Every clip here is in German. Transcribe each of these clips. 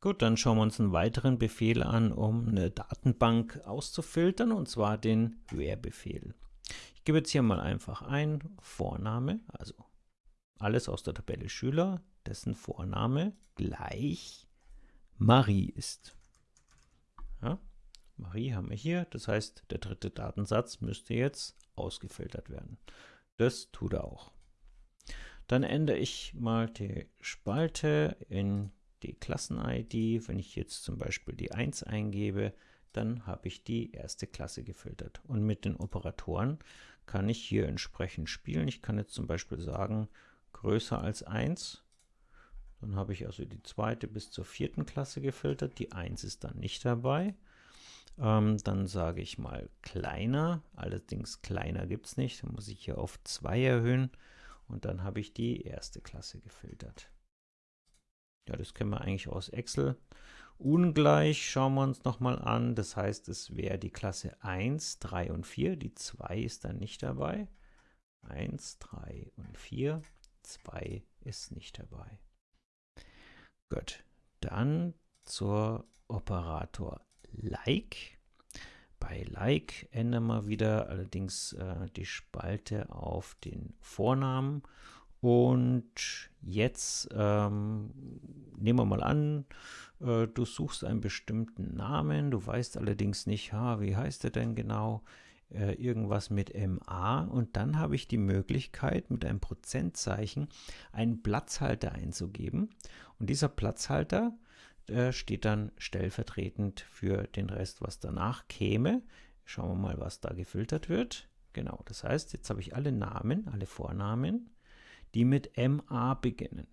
Gut, dann schauen wir uns einen weiteren Befehl an, um eine Datenbank auszufiltern, und zwar den Where-Befehl. Ich gebe jetzt hier mal einfach ein Vorname, also alles aus der Tabelle Schüler, dessen Vorname gleich Marie ist. Ja, Marie haben wir hier, das heißt, der dritte Datensatz müsste jetzt ausgefiltert werden. Das tut er auch. Dann ändere ich mal die Spalte in die Klassen-ID. Wenn ich jetzt zum Beispiel die 1 eingebe, dann habe ich die erste Klasse gefiltert. Und mit den Operatoren kann ich hier entsprechend spielen. Ich kann jetzt zum Beispiel sagen, größer als 1. Dann habe ich also die zweite bis zur vierten Klasse gefiltert. Die 1 ist dann nicht dabei. Ähm, dann sage ich mal kleiner. Allerdings kleiner gibt es nicht. Dann muss ich hier auf 2 erhöhen. Und dann habe ich die erste Klasse gefiltert. Ja, das kennen wir eigentlich aus Excel. Ungleich schauen wir uns nochmal an. Das heißt, es wäre die Klasse 1, 3 und 4. Die 2 ist dann nicht dabei. 1, 3 und 4. 2 ist nicht dabei. Gut, dann zur Operator Like. Bei Like ändern wir wieder allerdings äh, die Spalte auf den Vornamen und jetzt ähm, nehmen wir mal an, äh, du suchst einen bestimmten Namen, du weißt allerdings nicht, ha, wie heißt er denn genau, äh, irgendwas mit MA und dann habe ich die Möglichkeit mit einem Prozentzeichen einen Platzhalter einzugeben. Und dieser Platzhalter äh, steht dann stellvertretend für den Rest, was danach käme. Schauen wir mal, was da gefiltert wird. Genau, das heißt, jetzt habe ich alle Namen, alle Vornamen die mit MA beginnen.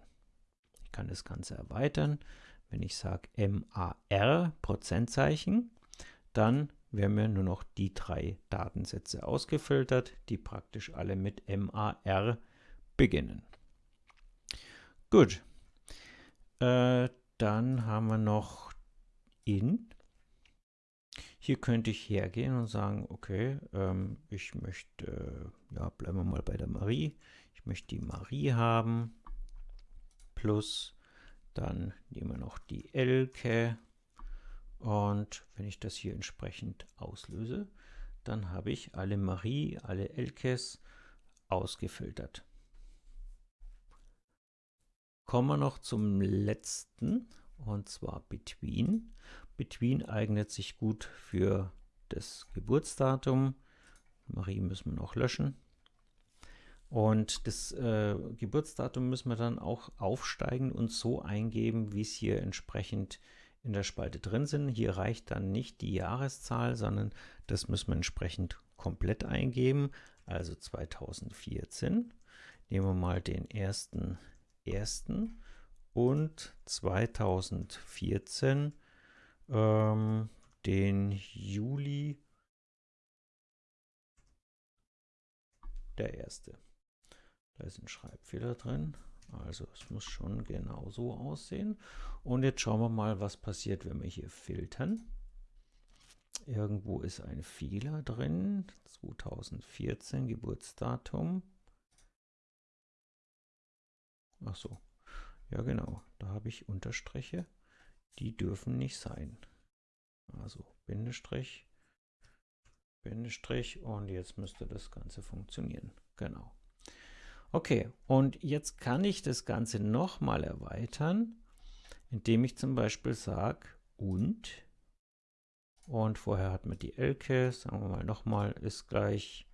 Ich kann das Ganze erweitern. Wenn ich sage MAR, Prozentzeichen, dann werden mir nur noch die drei Datensätze ausgefiltert, die praktisch alle mit MAR beginnen. Gut, äh, dann haben wir noch in. Hier könnte ich hergehen und sagen, okay, ähm, ich möchte, ja, bleiben wir mal bei der Marie. Ich möchte die Marie haben, plus, dann nehmen wir noch die Elke. Und wenn ich das hier entsprechend auslöse, dann habe ich alle Marie, alle Elkes ausgefiltert. Kommen wir noch zum letzten, und zwar Between. Between eignet sich gut für das Geburtsdatum. Marie müssen wir noch löschen. Und das äh, Geburtsdatum müssen wir dann auch aufsteigen und so eingeben, wie es hier entsprechend in der Spalte drin sind. Hier reicht dann nicht die Jahreszahl, sondern das müssen wir entsprechend komplett eingeben. Also 2014. Nehmen wir mal den ersten ersten und 2014 ähm, den Juli der erste. Da ist ein Schreibfehler drin. Also es muss schon genau so aussehen. Und jetzt schauen wir mal, was passiert, wenn wir hier filtern. Irgendwo ist ein Fehler drin. 2014 Geburtsdatum. Ach so. Ja genau, da habe ich Unterstriche die dürfen nicht sein. Also Bindestrich, Bindestrich und jetzt müsste das Ganze funktionieren. Genau. Okay, und jetzt kann ich das Ganze nochmal erweitern, indem ich zum Beispiel sage und und vorher hat man die Elke, sagen wir mal nochmal, ist gleich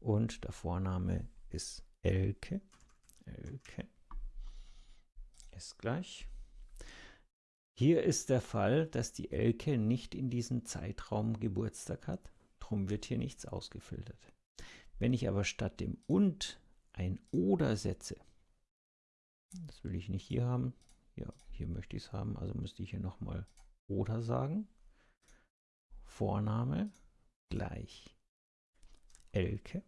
und der Vorname ist Elke. Elke ist gleich hier ist der Fall, dass die Elke nicht in diesem Zeitraum Geburtstag hat, darum wird hier nichts ausgefiltert. Wenn ich aber statt dem und ein oder setze, das will ich nicht hier haben, ja, hier möchte ich es haben, also müsste ich hier nochmal oder sagen. Vorname gleich Elke.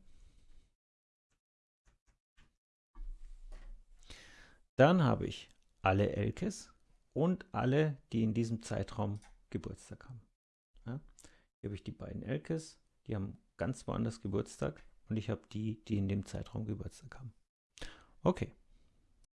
Dann habe ich alle Elkes und alle, die in diesem Zeitraum Geburtstag haben. Ja? Hier habe ich die beiden Elkes, die haben ganz woanders Geburtstag und ich habe die, die in dem Zeitraum Geburtstag haben. Okay.